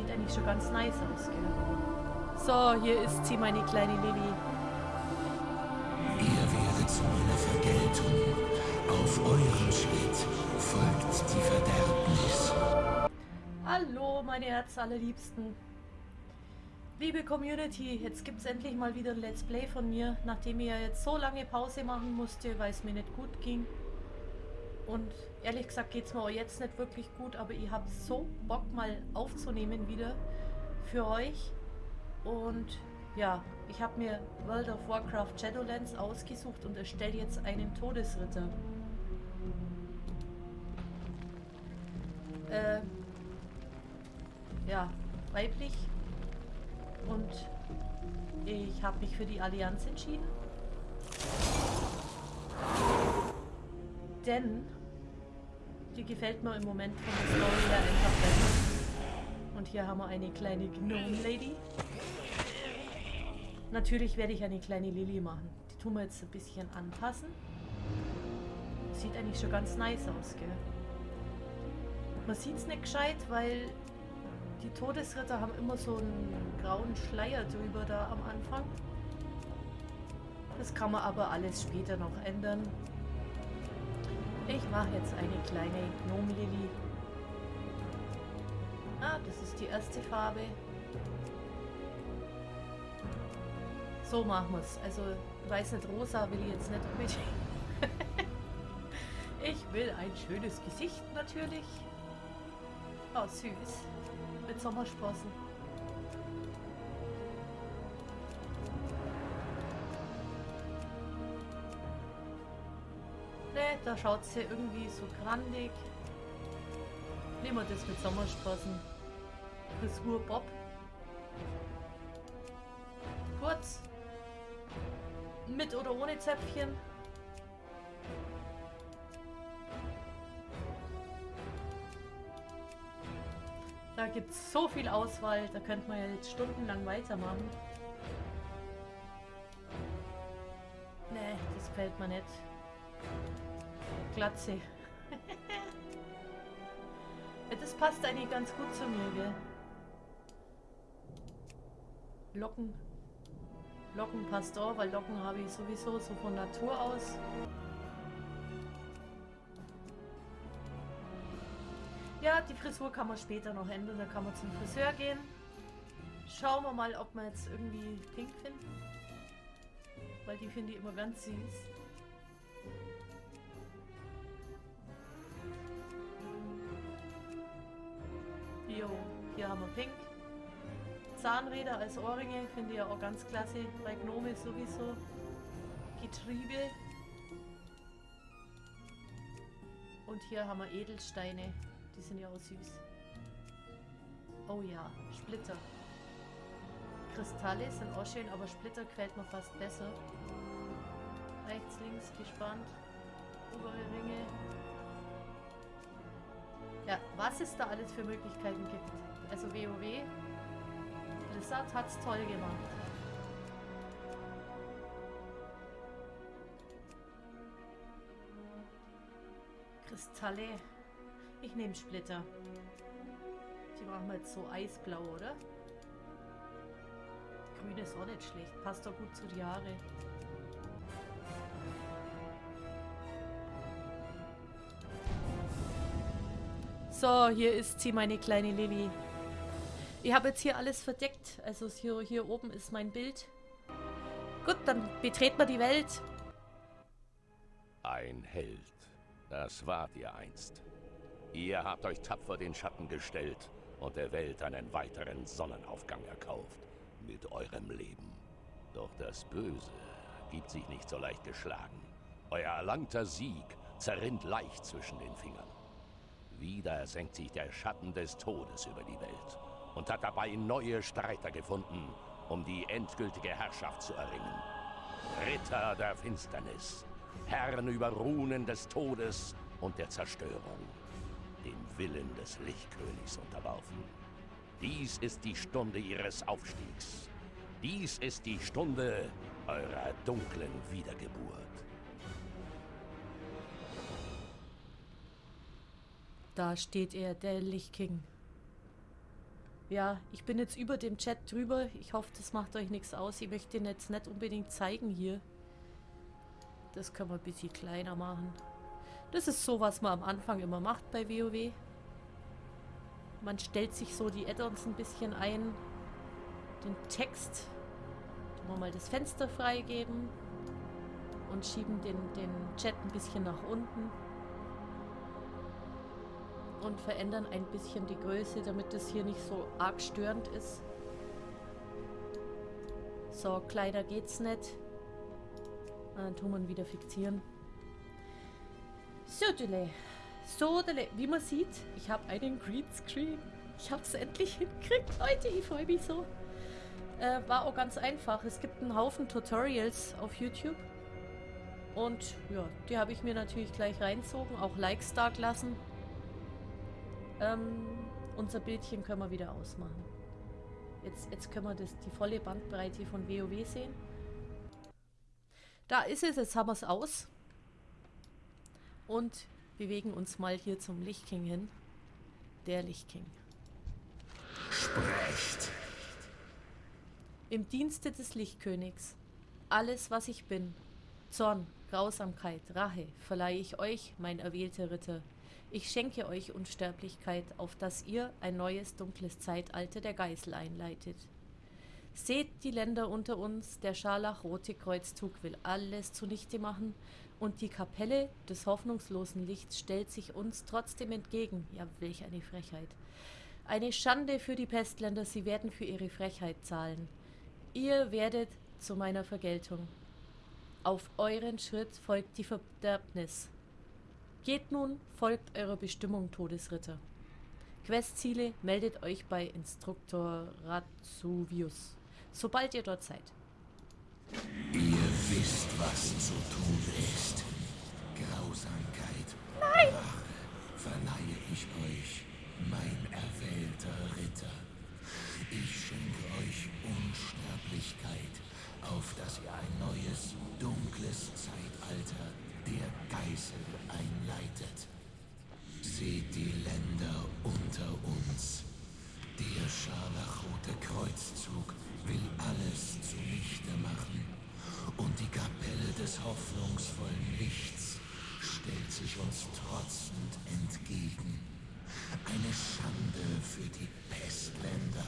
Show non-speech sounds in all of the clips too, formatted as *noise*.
Sieht eigentlich schon ganz nice aus, gell? So, hier ist sie, meine kleine Lilly. Ihr werdet zu meiner Vergeltung. Auf eurem Schritt folgt die Verderbnis. Hallo, meine Herzallerliebsten. Liebe Community, jetzt gibt es endlich mal wieder ein Let's Play von mir, nachdem ich ja jetzt so lange Pause machen musste, weil es mir nicht gut ging. Und ehrlich gesagt geht es mir auch jetzt nicht wirklich gut, aber ich habe so Bock mal aufzunehmen wieder für euch. Und ja, ich habe mir World of Warcraft Shadowlands ausgesucht und erstelle jetzt einen Todesritter. Äh, ja, weiblich und ich habe mich für die Allianz entschieden. Denn die gefällt mir im Moment von der Story her einfach besser. Und hier haben wir eine kleine Gnome Lady. Natürlich werde ich eine kleine Lily machen. Die tun wir jetzt ein bisschen anpassen. Sieht eigentlich schon ganz nice aus, gell? Man sieht es nicht gescheit, weil die Todesritter haben immer so einen grauen Schleier drüber da am Anfang. Das kann man aber alles später noch ändern. Ich mache jetzt eine kleine Gnomenlily. Ah, das ist die erste Farbe. So machen wir es. Also, weiß nicht, rosa will ich jetzt nicht unbedingt. *laughs* ich will ein schönes Gesicht natürlich. Oh, süß mit Sommersprossen. Da schaut sie irgendwie so grandig. Nehmen wir das mit Sommersprossen. Frisur Bob. Kurz. Mit oder ohne Zäpfchen. Da gibt es so viel Auswahl, da könnte man ja jetzt stundenlang weitermachen. Nee, das gefällt mir nicht. Glatze. ja, das passt eigentlich ganz gut zu mir, gell? Locken. Locken passt auch, weil Locken habe ich sowieso so von Natur aus. Ja, die Frisur kann man später noch ändern. Da kann man zum Friseur gehen. Schauen wir mal, ob wir jetzt irgendwie pink finden. Weil die finde ich immer ganz süß. Jo, hier haben wir pink. Zahnräder als Ohrringe finde ich ja auch ganz klasse. Bei Gnome sowieso. Getriebe. Und hier haben wir Edelsteine. Die sind ja auch süß. Oh ja, Splitter. Kristalle sind auch schön, aber Splitter gefällt mir fast besser. Rechts, links, gespannt. Obere Ringe. Ja, was es da alles für Möglichkeiten gibt. Also WoW. Blizzard hat's toll gemacht. Kristalle. Ich nehme Splitter. Die machen wir jetzt so eisblau, oder? Grün ist auch nicht schlecht. Passt doch gut zu die Haare. So, hier ist sie, meine kleine Lilly. Ich habe jetzt hier alles verdeckt. Also hier, hier oben ist mein Bild. Gut, dann betreten wir die Welt. Ein Held. Das wart ihr einst. Ihr habt euch tapfer den Schatten gestellt und der Welt einen weiteren Sonnenaufgang erkauft. Mit eurem Leben. Doch das Böse gibt sich nicht so leicht geschlagen. Euer erlangter Sieg zerrinnt leicht zwischen den Fingern. Wieder senkt sich der Schatten des Todes über die Welt und hat dabei neue Streiter gefunden, um die endgültige Herrschaft zu erringen. Ritter der Finsternis, Herren über Runen des Todes und der Zerstörung dem Willen des Lichtkönigs unterworfen. Dies ist die Stunde ihres Aufstiegs. Dies ist die Stunde eurer dunklen Wiedergeburt. Da steht er, der Lichtking. Ja, ich bin jetzt über dem Chat drüber. Ich hoffe, das macht euch nichts aus. Ich möchte den jetzt nicht unbedingt zeigen hier. Das können wir ein bisschen kleiner machen. Das ist so, was man am Anfang immer macht bei WoW. Man stellt sich so die Add-ons ein bisschen ein. Den Text. Tun wir mal das Fenster freigeben. Und schieben den, den Chat ein bisschen nach unten und verändern ein bisschen die Größe, damit das hier nicht so arg störend ist. So, Kleider geht's nicht. Dann tun wir wieder fixieren. So, Dele. So, Dele. Wie man sieht, ich habe einen Greenscreen. Ich habe es endlich hingekriegt, Leute. Ich freue mich so. Äh, war auch ganz einfach. Es gibt einen Haufen Tutorials auf YouTube. Und ja, die habe ich mir natürlich gleich reinzogen, auch Likes da gelassen. Ähm, unser Bildchen können wir wieder ausmachen. Jetzt, jetzt können wir das, die volle Bandbreite von WoW sehen. Da ist es, jetzt haben wir es aus. Und bewegen uns mal hier zum Lichtking hin. Der Lichtking. Sprecht. Im Dienste des Lichtkönigs. Alles, was ich bin. Zorn, Grausamkeit, Rache verleihe ich euch, mein erwählter Ritter. Ich schenke euch Unsterblichkeit, auf dass ihr ein neues dunkles Zeitalter der Geißel einleitet. Seht die Länder unter uns, der scharlachrote Kreuzzug will alles zunichte machen, und die Kapelle des hoffnungslosen Lichts stellt sich uns trotzdem entgegen. Ja, welch eine Frechheit. Eine Schande für die Pestländer, sie werden für ihre Frechheit zahlen. Ihr werdet zu meiner Vergeltung. Auf euren Schritt folgt die Verderbnis. Geht nun, folgt eurer Bestimmung, Todesritter. Questziele meldet euch bei Instruktor Ratsuvius, sobald ihr dort seid. Ihr wisst, was zu tun ist. Grausamkeit. Nein! Rache verleihe ich euch, mein erwählter Ritter. Ich schenke euch Unsterblichkeit, auf dass ihr ein neues, dunkles Zeitalter der Geißel einleitet. Seht die Länder unter uns. Der scharlachrote Kreuzzug will alles zunichte machen. Und die Kapelle des hoffnungsvollen Lichts stellt sich uns trotzend entgegen. Eine Schande für die Pestländer.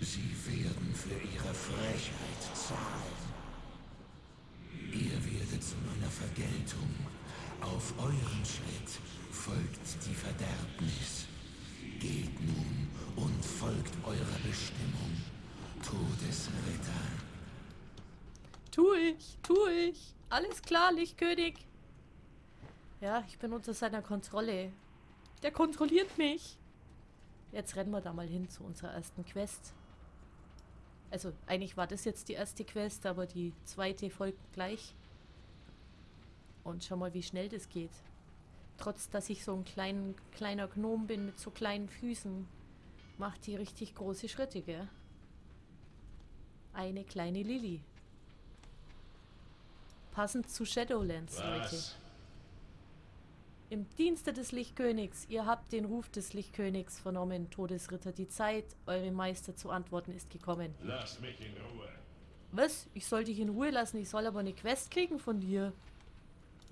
Sie werden für ihre Frechheit zahlen. Ihr werdet zu Vergeltung. Auf euren Schritt folgt die Verderbnis. Geht nun und folgt eurer Bestimmung, Todesritter. Tu ich, tu ich. Alles klar, Lichtkönig. Ja, ich bin unter seiner Kontrolle. Der kontrolliert mich. Jetzt rennen wir da mal hin zu unserer ersten Quest. Also eigentlich war das jetzt die erste Quest, aber die zweite folgt gleich. Und schau mal, wie schnell das geht. Trotz, dass ich so ein klein, kleiner Gnom bin mit so kleinen Füßen, macht die richtig große Schritte, gell? Eine kleine Lilly. Passend zu Shadowlands, Leute. Im Dienste des Lichtkönigs, ihr habt den Ruf des Lichtkönigs vernommen, Todesritter. Die Zeit, eure Meister zu antworten, ist gekommen. Lass mich in Ruhe. Was? Ich soll dich in Ruhe lassen, ich soll aber eine Quest kriegen von dir.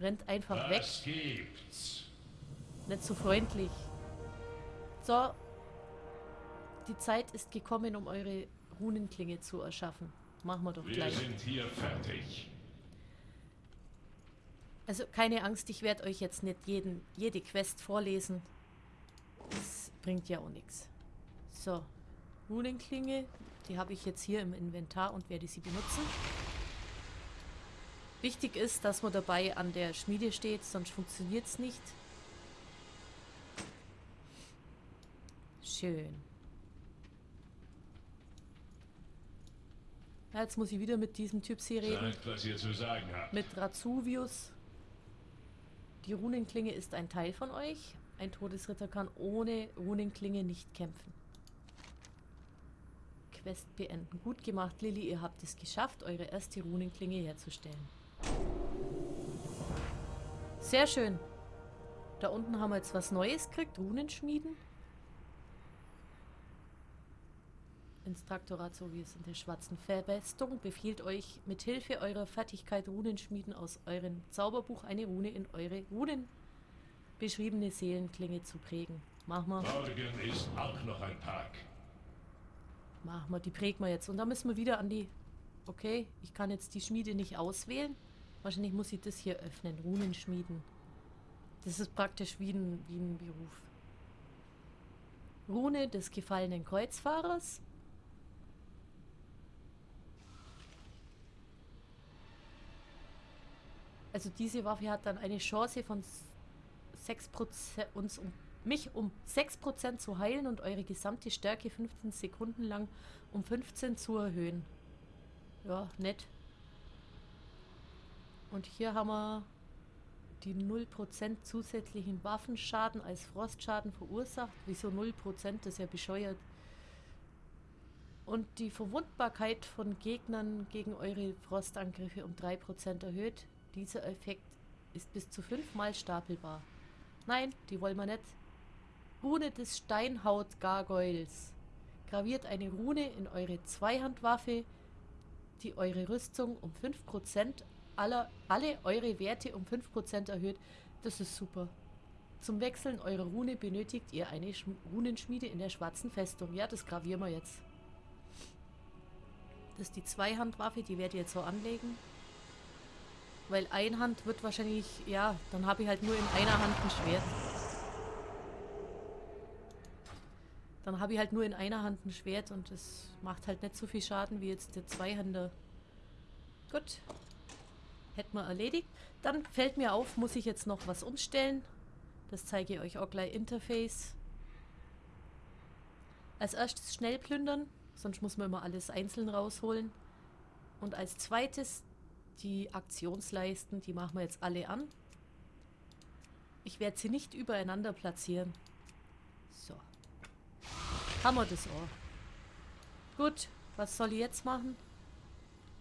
Rennt einfach weg. Was gibt's? Nicht so freundlich. So. Die Zeit ist gekommen, um eure Runenklinge zu erschaffen. Machen wir doch Wir gleich. sind hier fertig. Also keine Angst, ich werde euch jetzt nicht jeden, jede Quest vorlesen. Das bringt ja auch nichts. So, Runenklinge, die habe ich jetzt hier im Inventar und werde sie benutzen. Wichtig ist, dass man dabei an der Schmiede steht, sonst funktioniert es nicht. Schön. Ja, jetzt muss ich wieder mit diesem Typ hier reden. Sagt, was ihr zu sagen habt. Mit Ratsuvius. Die Runenklinge ist ein Teil von euch. Ein Todesritter kann ohne Runenklinge nicht kämpfen. Quest beenden. Gut gemacht, Lilly. Ihr habt es geschafft, eure erste Runenklinge herzustellen. Sehr schön. Da unten haben wir jetzt was Neues gekriegt. Runenschmieden. ins Traktorat, so wie es in der schwarzen Festung, befiehlt euch mit Hilfe eurer Fertigkeit Runenschmieden aus eurem Zauberbuch eine Rune in eure Runen beschriebene Seelenklinge zu prägen. Machen wir. Morgen ist auch noch ein Tag. Machen wir, die prägen wir jetzt. Und dann müssen wir wieder an die... Okay, ich kann jetzt die Schmiede nicht auswählen. Wahrscheinlich muss ich das hier öffnen. Runenschmieden. Das ist praktisch wie ein, wie ein Beruf. Rune des gefallenen Kreuzfahrers. Also diese Waffe hat dann eine Chance von 6% uns um mich um 6% zu heilen und eure gesamte Stärke 15 Sekunden lang um 15 zu erhöhen. Ja, nett. Und hier haben wir die 0% zusätzlichen Waffenschaden als Frostschaden verursacht. Wieso 0%? Das ist ja bescheuert. Und die Verwundbarkeit von Gegnern gegen eure Frostangriffe um 3% erhöht. Dieser Effekt ist bis zu 5 mal stapelbar. Nein, die wollen wir nicht. Rune des Steinhaut-Gargoyles. Graviert eine Rune in eure Zweihandwaffe, die eure Rüstung um 5% aller, alle eure Werte um 5% erhöht. Das ist super. Zum Wechseln eurer Rune benötigt ihr eine Sch Runenschmiede in der schwarzen Festung. Ja, das gravieren wir jetzt. Das ist die Zweihandwaffe, die werde ich jetzt so anlegen. Weil Einhand wird wahrscheinlich, ja, dann habe ich halt nur in einer Hand ein Schwert. Dann habe ich halt nur in einer Hand ein Schwert und das macht halt nicht so viel Schaden wie jetzt der Zweihänder. Gut. Hätten wir erledigt. Dann fällt mir auf, muss ich jetzt noch was umstellen. Das zeige ich euch auch gleich Interface. Als erstes schnell plündern, sonst muss man immer alles einzeln rausholen. Und als zweites die Aktionsleisten, die machen wir jetzt alle an. Ich werde sie nicht übereinander platzieren. So. Haben wir das auch. Gut, was soll ich jetzt machen?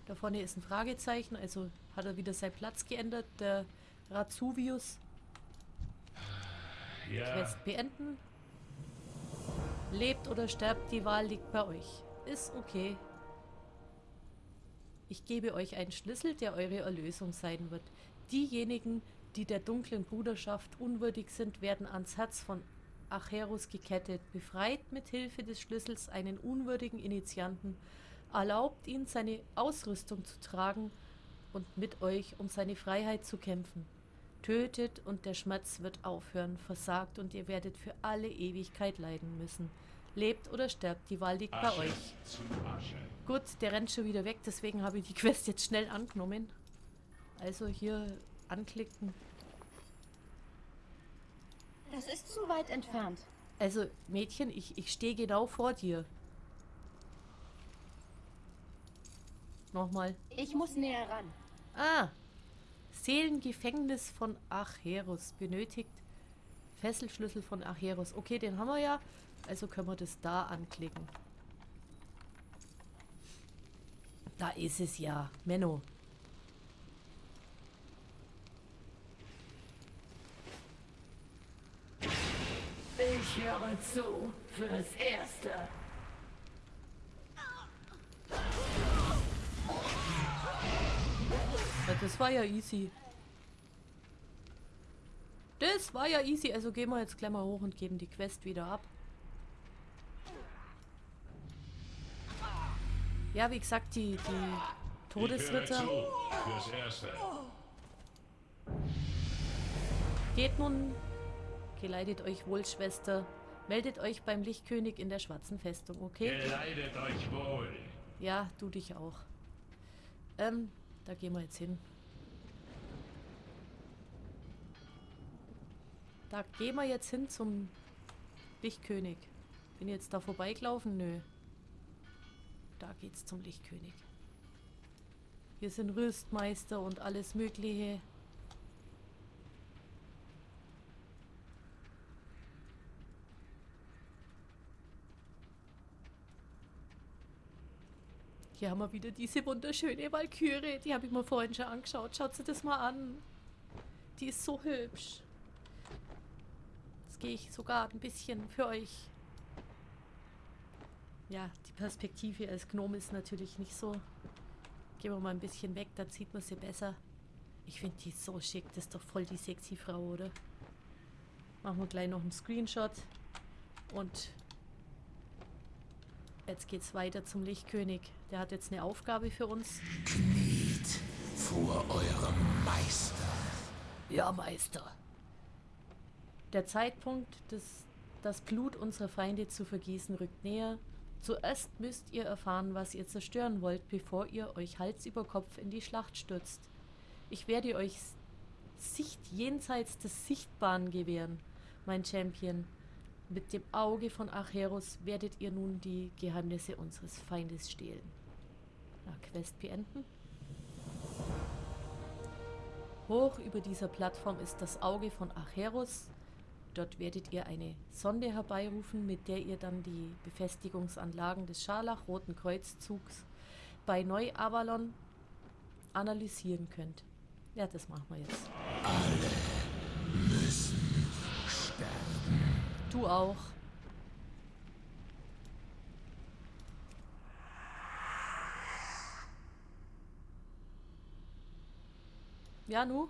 Da vorne ist ein Fragezeichen, also hat er wieder seinen Platz geändert, der Razuvius. Ja, Quest beenden. Lebt oder sterbt, die Wahl liegt bei euch. Ist okay. Ich gebe euch einen Schlüssel, der eure Erlösung sein wird. Diejenigen, die der dunklen Bruderschaft unwürdig sind, werden ans Herz von Acherus gekettet, befreit mit Hilfe des Schlüssels einen unwürdigen Initianten, erlaubt ihn, seine Ausrüstung zu tragen und mit euch um seine Freiheit zu kämpfen. Tötet und der Schmerz wird aufhören, versagt und ihr werdet für alle Ewigkeit leiden müssen. Lebt oder sterbt, die Wahl liegt bei Asche euch. zu Asche. Gut, der rennt schon wieder weg, deswegen habe ich die Quest jetzt schnell angenommen. Also hier anklicken. Das ist zu weit entfernt. Also, Mädchen, ich, ich stehe genau vor dir. Nochmal. Ich muss näher ran. Ah! Seelengefängnis von Acheros benötigt. Fesselschlüssel von Acheros. Okay, den haben wir ja. Also können wir das da anklicken. Da ist es ja. Menno. Ich höre zu fürs Erste. Das war ja easy. Das war ja easy. Also gehen wir jetzt gleich mal hoch und geben die Quest wieder ab. Ja, wie gesagt, die, die Todesritter geht nun. Geleitet euch wohl, Schwester. Meldet euch beim Lichtkönig in der schwarzen Festung, okay? Geleitet euch wohl. Ja, du dich auch. Ähm, da gehen wir jetzt hin. Da gehen wir jetzt hin zum Lichtkönig. Bin jetzt da vorbeigelaufen? Nö. Da geht's zum Lichtkönig. Hier sind Rüstmeister und alles mögliche. Hier haben wir wieder diese wunderschöne Walküre. Die habe ich mir vorhin schon angeschaut. Schaut sie das mal an. Die ist so hübsch. Jetzt gehe ich sogar ein bisschen für euch. Ja, die Perspektive als Gnome ist natürlich nicht so. Gehen wir mal ein bisschen weg, dann sieht man sie besser. Ich finde die so schick. Das ist doch voll die sexy Frau, oder? Machen wir gleich noch einen Screenshot. Und jetzt geht's weiter zum Lichtkönig. Der hat jetzt eine Aufgabe für uns. Kniet vor eurem Meister. Ja, Meister. Der Zeitpunkt, des, das Blut unserer Feinde zu vergießen, rückt näher. Zuerst müsst ihr erfahren, was ihr zerstören wollt, bevor ihr euch Hals über Kopf in die Schlacht stürzt. Ich werde euch Sicht jenseits des Sichtbaren gewähren, mein Champion. Mit dem Auge von Acheros werdet ihr nun die Geheimnisse unseres Feindes stehlen. Na, Quest beenden. Hoch über dieser Plattform ist das Auge von Acheros. Dort werdet ihr eine Sonde herbeirufen, mit der ihr dann die Befestigungsanlagen des Scharlach-Roten Kreuzzugs bei Neu-Avalon analysieren könnt. Ja, das machen wir jetzt. Müssen sterben. Du auch. Ja, nu?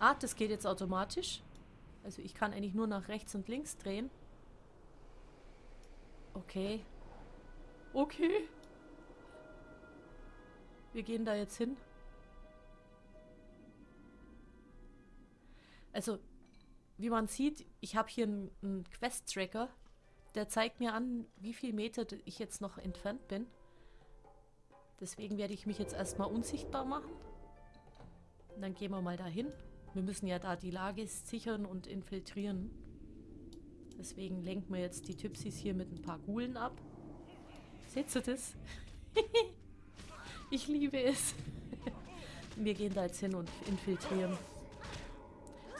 Ah, das geht jetzt automatisch. Also ich kann eigentlich nur nach rechts und links drehen. Okay. Okay. Wir gehen da jetzt hin. Also, wie man sieht, ich habe hier einen, einen Quest-Tracker. Der zeigt mir an, wie viel Meter ich jetzt noch entfernt bin. Deswegen werde ich mich jetzt erstmal unsichtbar machen. Und dann gehen wir mal dahin. Wir müssen ja da die Lage sichern und infiltrieren. Deswegen lenken wir jetzt die Typsis hier mit ein paar Gulen ab. Seht ihr das? *laughs* ich liebe es. *laughs* wir gehen da jetzt hin und infiltrieren.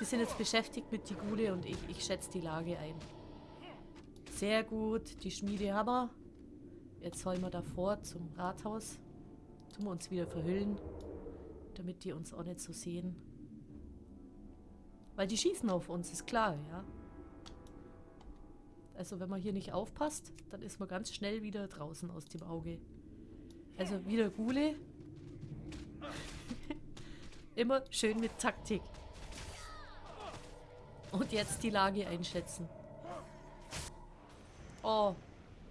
Die sind jetzt beschäftigt mit die Gule und ich, ich schätze die Lage ein. Sehr gut, die Schmiede haben wir. Jetzt sollen wir davor zum Rathaus. Tun wir uns wieder verhüllen, damit die uns auch nicht so sehen. Weil die schießen auf uns, ist klar, ja. Also wenn man hier nicht aufpasst, dann ist man ganz schnell wieder draußen aus dem Auge. Also wieder Gule. *laughs* Immer schön mit Taktik. Und jetzt die Lage einschätzen. Oh,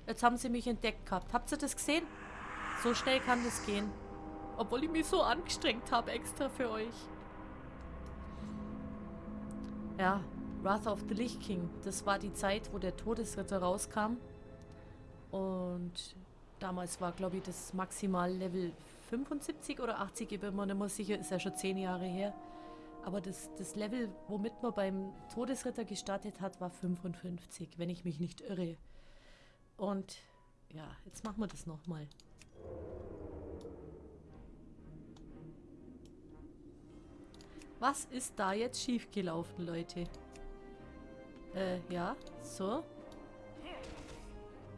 jetzt haben sie mich entdeckt gehabt. Habt ihr das gesehen? So schnell kann das gehen. Obwohl ich mich so angestrengt habe extra für euch. Ja, Wrath of the Lich King. Das war die Zeit, wo der Todesritter rauskam. Und damals war, glaube ich, das maximal Level 75 oder 80, ich bin mir nicht mehr sicher, ist ja schon 10 Jahre her. Aber das, das Level, womit man beim Todesritter gestartet hat, war 55, wenn ich mich nicht irre. Und ja, jetzt machen wir das nochmal. Was ist da jetzt schiefgelaufen, Leute? Äh, ja, so.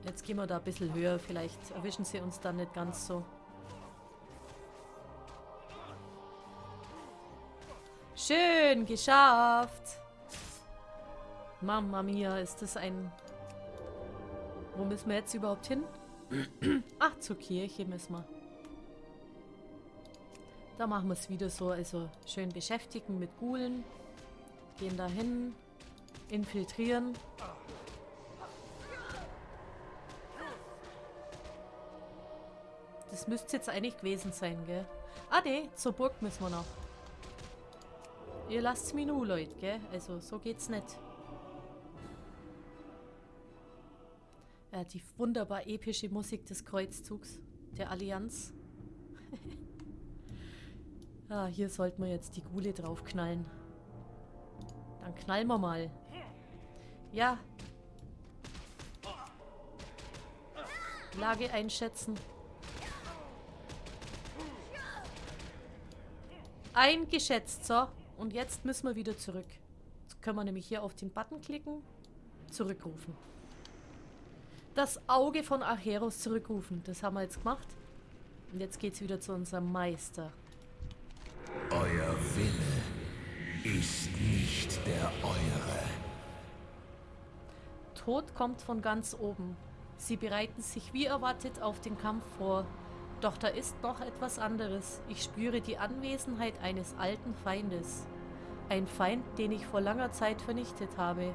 Jetzt gehen wir da ein bisschen höher. Vielleicht erwischen sie uns dann nicht ganz so. Schön, geschafft. Mama mia, ist das ein... Wo müssen wir jetzt überhaupt hin? *clears throat* Ach, zur Kirche müssen wir. Da machen wir es wieder so, also schön beschäftigen mit Gulen. Gehen da hin, infiltrieren. Das müsste jetzt eigentlich gewesen sein, gell? Ah ne, zur Burg müssen wir noch. Ihr lasst mich nur, Leute, gell? Also so geht's nicht. Ja, die wunderbar epische Musik des Kreuzzugs der Allianz. Ah, hier sollten wir jetzt die Gule draufknallen. Dann knallen wir mal. Ja. Lage einschätzen. Eingeschätzt, so. Und jetzt müssen wir wieder zurück. Jetzt können wir nämlich hier auf den Button klicken. Zurückrufen. Das Auge von Acheros zurückrufen. Das haben wir jetzt gemacht. Und jetzt geht's wieder zu unserem Meister. Euer Wille ist nicht der eure. Tod kommt von ganz oben. Sie bereiten sich wie erwartet auf den Kampf vor. Doch da ist noch etwas anderes. Ich spüre die Anwesenheit eines alten Feindes. Ein Feind, den ich vor langer Zeit vernichtet habe.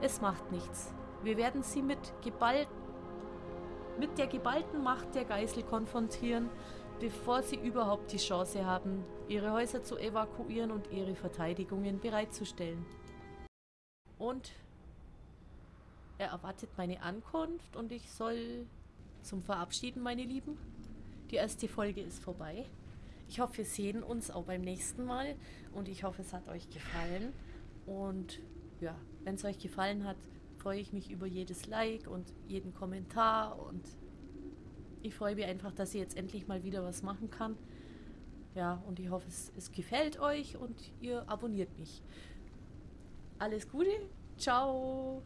Es macht nichts. Wir werden sie mit, geball mit der geballten Macht der Geißel konfrontieren, bevor sie überhaupt die Chance haben, ihre Häuser zu evakuieren und ihre Verteidigungen bereitzustellen. Und er erwartet meine Ankunft und ich soll zum Verabschieden, meine Lieben. Die erste Folge ist vorbei. Ich hoffe, wir sehen uns auch beim nächsten Mal und ich hoffe, es hat euch gefallen. Und ja, wenn es euch gefallen hat, freue ich mich über jedes Like und jeden Kommentar und ich freue mich einfach, dass ich jetzt endlich mal wieder was machen kann. Ja, und ich hoffe, es, es gefällt euch und ihr abonniert mich. Alles Gute, ciao!